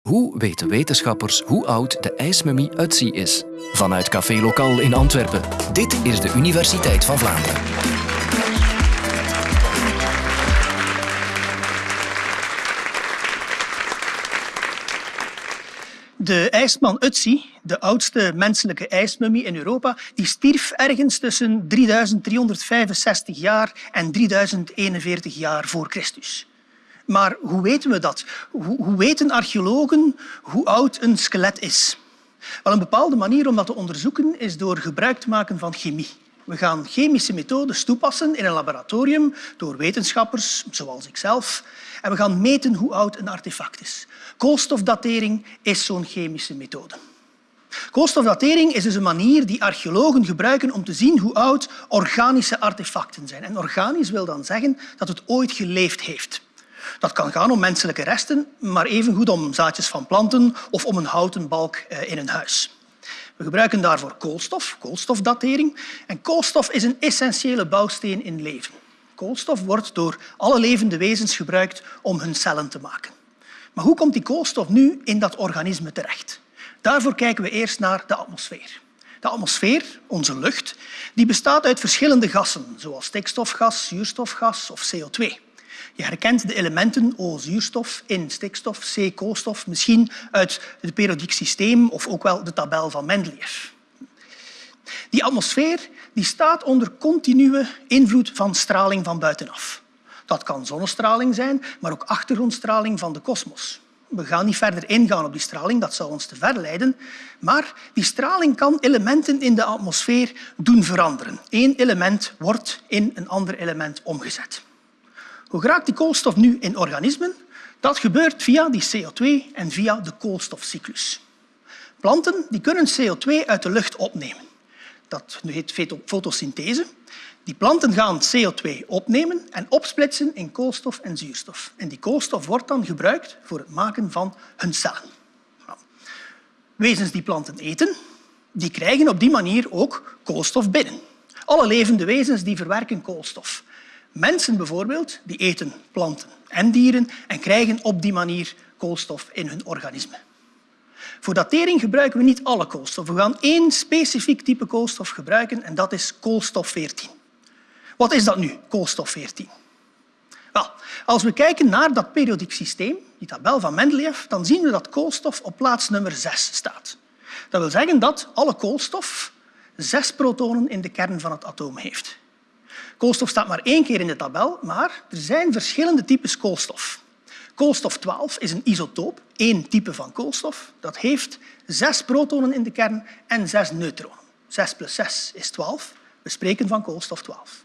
Hoe weten wetenschappers hoe oud de ijsmummie Utsi is? Vanuit Café Lokaal in Antwerpen. Dit is de Universiteit van Vlaanderen. De ijsman Utsi, de oudste menselijke ijsmummie in Europa, die stierf ergens tussen 3365 jaar en 3041 jaar voor Christus. Maar hoe weten we dat? Hoe, weten archeologen hoe oud een skelet is? Wel, een bepaalde manier om dat te onderzoeken is door gebruik te maken van chemie. We gaan chemische methodes toepassen in een laboratorium door wetenschappers, zoals ikzelf. En we gaan meten hoe oud een artefact is. Koolstofdatering is zo'n chemische methode. Koolstofdatering is dus een manier die archeologen gebruiken om te zien hoe oud organische artefacten zijn. En organisch wil dan zeggen dat het ooit geleefd heeft. Dat kan gaan om menselijke resten, maar evengoed om zaadjes van planten of om een houten balk eh, in een huis. We gebruiken daarvoor koolstof, koolstofdatering. En koolstof is een essentiële bouwsteen in leven. Koolstof wordt door alle levende wezens gebruikt om hun cellen te maken. Maar hoe komt die koolstof nu in dat organisme terecht? Daarvoor kijken we eerst naar de atmosfeer. De atmosfeer, onze lucht, die bestaat uit verschillende gassen, zoals stikstofgas, zuurstofgas of CO2. Je herkent de elementen O, zuurstof, in stikstof, C, koolstof, misschien uit het periodiek systeem of ook wel de tabel van Mendeleev. Die atmosfeer die staat onder continue invloed van straling van buitenaf. Dat kan zonnestraling zijn, maar ook achtergrondstraling van de kosmos. We gaan niet verder ingaan op die straling, dat zou ons te ver leiden. Maar die straling kan elementen in de atmosfeer doen veranderen. Eén element wordt in een ander element omgezet. Hoe geraakt die koolstof nu in organismen? Dat gebeurt via die CO2 en via de koolstofcyclus. Planten die kunnen CO2 uit de lucht opnemen. Dat heet fotosynthese. Die planten gaan CO2 opnemen en opsplitsen in koolstof en zuurstof. En die koolstof wordt dan gebruikt voor het maken van hun cellen. Wezens die planten eten, die krijgen op die manier ook koolstof binnen. Alle levende wezens die verwerken koolstof. Mensen bijvoorbeeld die eten planten en dieren en krijgen op die manier koolstof in hun organisme. Voor datering gebruiken we niet alle koolstof. We gaan één specifiek type koolstof gebruiken en dat is koolstof 14. Wat is dat nu, koolstof 14? Wel, als we kijken naar dat periodiek systeem, die tabel van Mendeleev, dan zien we dat koolstof op plaats nummer 6 staat. Dat wil zeggen dat alle koolstof zes protonen in de kern van het atoom heeft. Koolstof staat maar één keer in de tabel, maar er zijn verschillende types koolstof. Koolstof 12 is een isotoop, één type van koolstof. Dat heeft zes protonen in de kern en zes neutronen. 6 plus 6 is 12. We spreken van koolstof 12.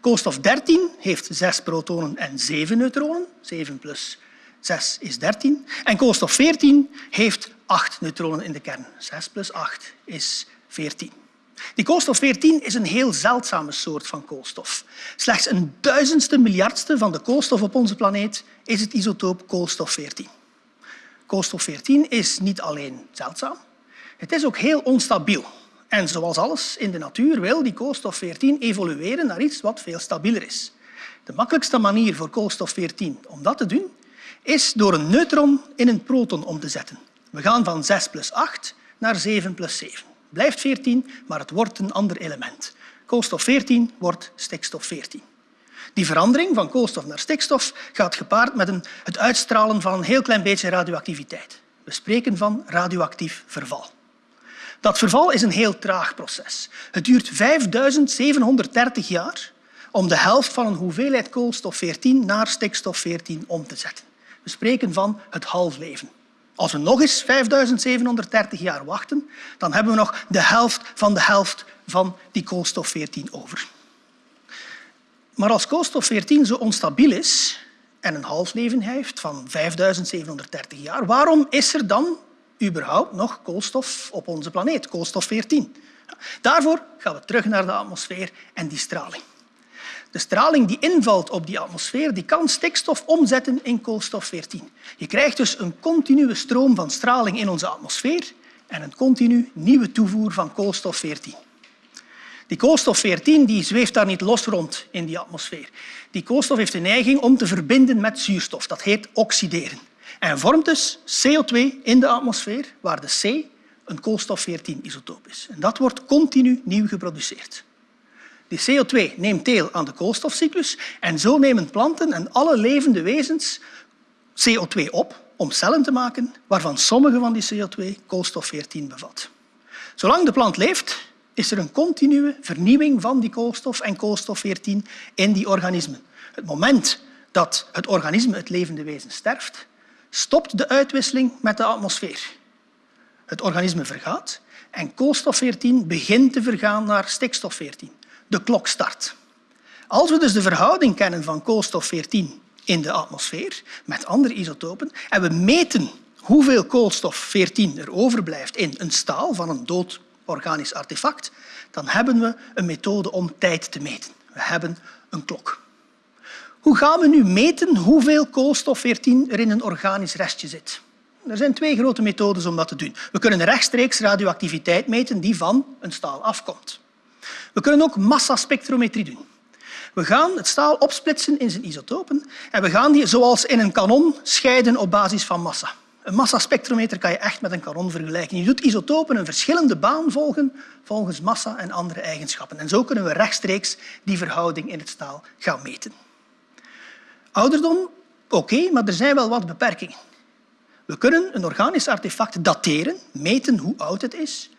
Koolstof 13 heeft zes protonen en zeven neutronen. 7 plus 6 is 13. En koolstof 14 heeft acht neutronen in de kern. 6 plus 8 is 14. Die koolstof 14 is een heel zeldzame soort van koolstof. Slechts een duizendste miljardste van de koolstof op onze planeet is het isotoop koolstof 14. Koolstof 14 is niet alleen zeldzaam, het is ook heel onstabiel. En zoals alles in de natuur wil die koolstof 14 evolueren naar iets wat veel stabieler is. De makkelijkste manier voor koolstof 14 om dat te doen is door een neutron in een proton om te zetten. We gaan van 6 plus 8 naar 7 plus 7 blijft 14, maar het wordt een ander element. Koolstof 14 wordt stikstof 14. Die verandering van koolstof naar stikstof gaat gepaard met het uitstralen van een heel klein beetje radioactiviteit. We spreken van radioactief verval. Dat verval is een heel traag proces. Het duurt 5730 jaar om de helft van een hoeveelheid koolstof 14 naar stikstof 14 om te zetten. We spreken van het halfleven. Als we nog eens 5730 jaar wachten, dan hebben we nog de helft van de helft van die koolstof 14 over. Maar als koolstof 14 zo onstabiel is en een halfleven heeft van 5730 jaar, waarom is er dan überhaupt nog koolstof op onze planeet, koolstof 14? Daarvoor gaan we terug naar de atmosfeer en die straling. De straling die invalt op die atmosfeer die kan stikstof omzetten in koolstof 14. Je krijgt dus een continue stroom van straling in onze atmosfeer en een continu nieuwe toevoer van koolstof 14. Die koolstof 14 die zweeft daar niet los rond in die atmosfeer. Die koolstof heeft de neiging om te verbinden met zuurstof. Dat heet oxideren. en vormt dus CO2 in de atmosfeer, waar de C een koolstof-14-isotoop is. En dat wordt continu nieuw geproduceerd. Die CO2 neemt deel aan de koolstofcyclus en zo nemen planten en alle levende wezens CO2 op om cellen te maken waarvan sommige van die CO2 koolstof-14 bevat. Zolang de plant leeft, is er een continue vernieuwing van die koolstof en koolstof-14 in die organismen. Het moment dat het organisme, het levende wezen, sterft, stopt de uitwisseling met de atmosfeer. Het organisme vergaat en koolstof-14 begint te vergaan naar stikstof-14. De klok start. Als we dus de verhouding kennen van koolstof-14 in de atmosfeer met andere isotopen en we meten hoeveel koolstof-14 er overblijft in een staal van een dood organisch artefact, dan hebben we een methode om tijd te meten. We hebben een klok. Hoe gaan we nu meten hoeveel koolstof-14 er in een organisch restje zit? Er zijn twee grote methodes om dat te doen. We kunnen rechtstreeks radioactiviteit meten die van een staal afkomt. We kunnen ook massaspectrometrie doen. We gaan het staal opsplitsen in zijn isotopen en we gaan die zoals in een kanon scheiden op basis van massa. Een massaspectrometer kan je echt met een kanon vergelijken. Je doet isotopen een verschillende baan volgen volgens massa en andere eigenschappen. En zo kunnen we rechtstreeks die verhouding in het staal gaan meten. Ouderdom, oké, maar er zijn wel wat beperkingen. We kunnen een organisch artefact dateren, meten hoe oud het is,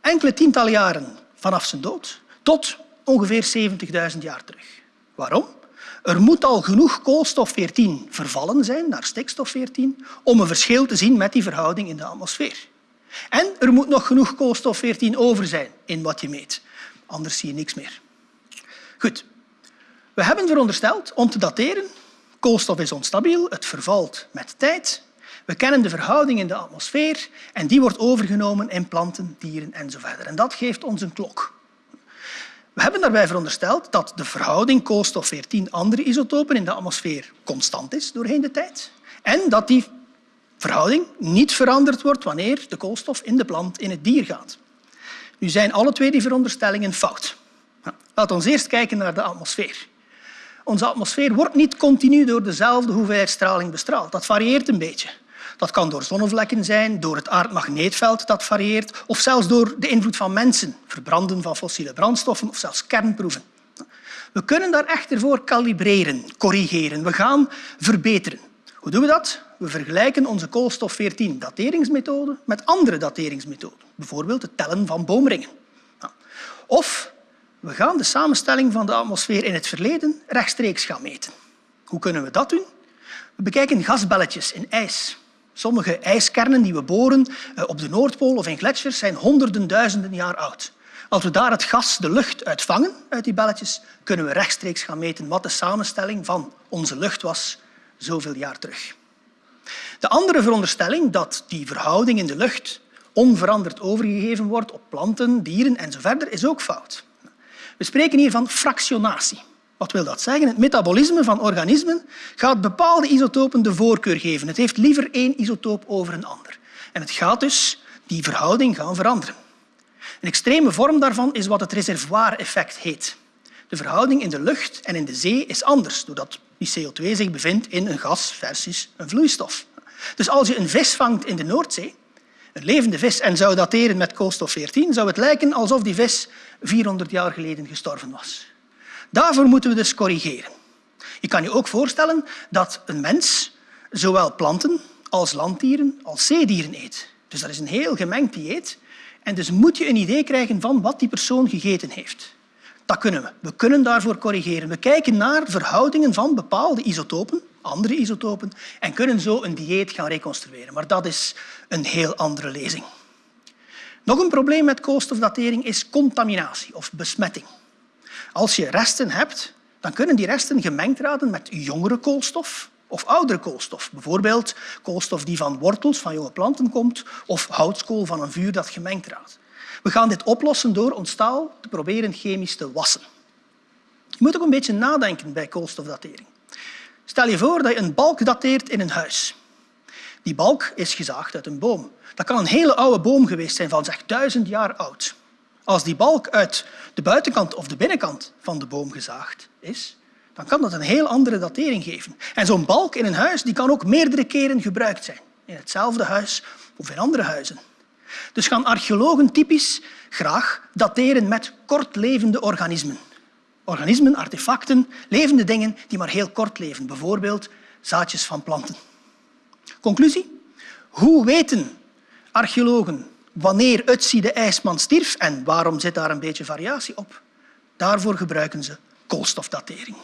enkele tientallen jaren vanaf zijn dood tot ongeveer 70.000 jaar terug. Waarom? Er moet al genoeg koolstof-14 vervallen zijn naar stikstof-14 om een verschil te zien met die verhouding in de atmosfeer. En er moet nog genoeg koolstof-14 over zijn in wat je meet. Anders zie je niks meer. Goed. We hebben verondersteld om te dateren. Koolstof is onstabiel, het vervalt met tijd. We kennen de verhouding in de atmosfeer en die wordt overgenomen in planten, dieren enzovoort. En dat geeft ons een klok. We hebben daarbij verondersteld dat de verhouding koolstof-14 andere isotopen in de atmosfeer constant is doorheen de tijd en dat die verhouding niet veranderd wordt wanneer de koolstof in de plant in het dier gaat. Nu zijn alle twee die veronderstellingen fout. Laten we eerst kijken naar de atmosfeer. Onze atmosfeer wordt niet continu door dezelfde hoeveelheid straling bestraald. Dat varieert een beetje. Dat kan door zonnevlekken zijn, door het aardmagneetveld dat varieert of zelfs door de invloed van mensen, verbranden van fossiele brandstoffen of zelfs kernproeven. We kunnen daar echter voor kalibreren, corrigeren. We gaan verbeteren. Hoe doen we dat? We vergelijken onze koolstof-14-dateringsmethode met andere dateringsmethoden, bijvoorbeeld het tellen van boomringen. Of we gaan de samenstelling van de atmosfeer in het verleden rechtstreeks gaan meten. Hoe kunnen we dat doen? We bekijken gasbelletjes in ijs. Sommige ijskernen die we boren eh, op de Noordpool of in gletsjers zijn honderden duizenden jaar oud. Als we daar het gas, de lucht, uitvangen uit die belletjes, kunnen we rechtstreeks gaan meten wat de samenstelling van onze lucht was zoveel jaar terug. De andere veronderstelling dat die verhouding in de lucht onveranderd overgegeven wordt op planten, dieren enzovoort, is ook fout. We spreken hier van fractionatie. Wat wil dat zeggen? Het metabolisme van organismen gaat bepaalde isotopen de voorkeur geven. Het heeft liever één isotoop over een ander. En het gaat dus die verhouding gaan veranderen. Een extreme vorm daarvan is wat het reservoir-effect heet. De verhouding in de lucht en in de zee is anders, doordat die CO2 zich bevindt in een gas versus een vloeistof. Dus als je een vis vangt in de Noordzee, een levende vis, en zou dateren met koolstof-14, zou het lijken alsof die vis 400 jaar geleden gestorven was. Daarvoor moeten we dus corrigeren. Je kan je ook voorstellen dat een mens zowel planten als landdieren als zeedieren eet. Dus dat is een heel gemengd dieet. En dus moet je een idee krijgen van wat die persoon gegeten heeft. Dat kunnen we. We kunnen daarvoor corrigeren. We kijken naar verhoudingen van bepaalde isotopen, andere isotopen, en kunnen zo een dieet gaan reconstrueren. Maar dat is een heel andere lezing. Nog een probleem met koolstofdatering is contaminatie of besmetting. Als je resten hebt, dan kunnen die resten gemengd raden met jongere koolstof of oudere koolstof. Bijvoorbeeld koolstof die van wortels van jonge planten komt of houtskool van een vuur dat gemengd raadt. We gaan dit oplossen door ons staal te proberen chemisch te wassen. Je moet ook een beetje nadenken bij koolstofdatering. Stel je voor dat je een balk dateert in een huis. Die balk is gezaagd uit een boom. Dat kan een hele oude boom geweest zijn, van zeg duizend jaar oud. Als die balk uit de buitenkant of de binnenkant van de boom gezaagd is, dan kan dat een heel andere datering geven. En zo'n balk in een huis die kan ook meerdere keren gebruikt zijn. In hetzelfde huis of in andere huizen. Dus gaan archeologen typisch graag dateren met kortlevende organismen. Organismen, artefacten, levende dingen die maar heel kort leven. Bijvoorbeeld zaadjes van planten. Conclusie? Hoe weten archeologen wanneer Ötzi de ijsman stierf en waarom zit daar een beetje variatie op? Daarvoor gebruiken ze koolstofdatering.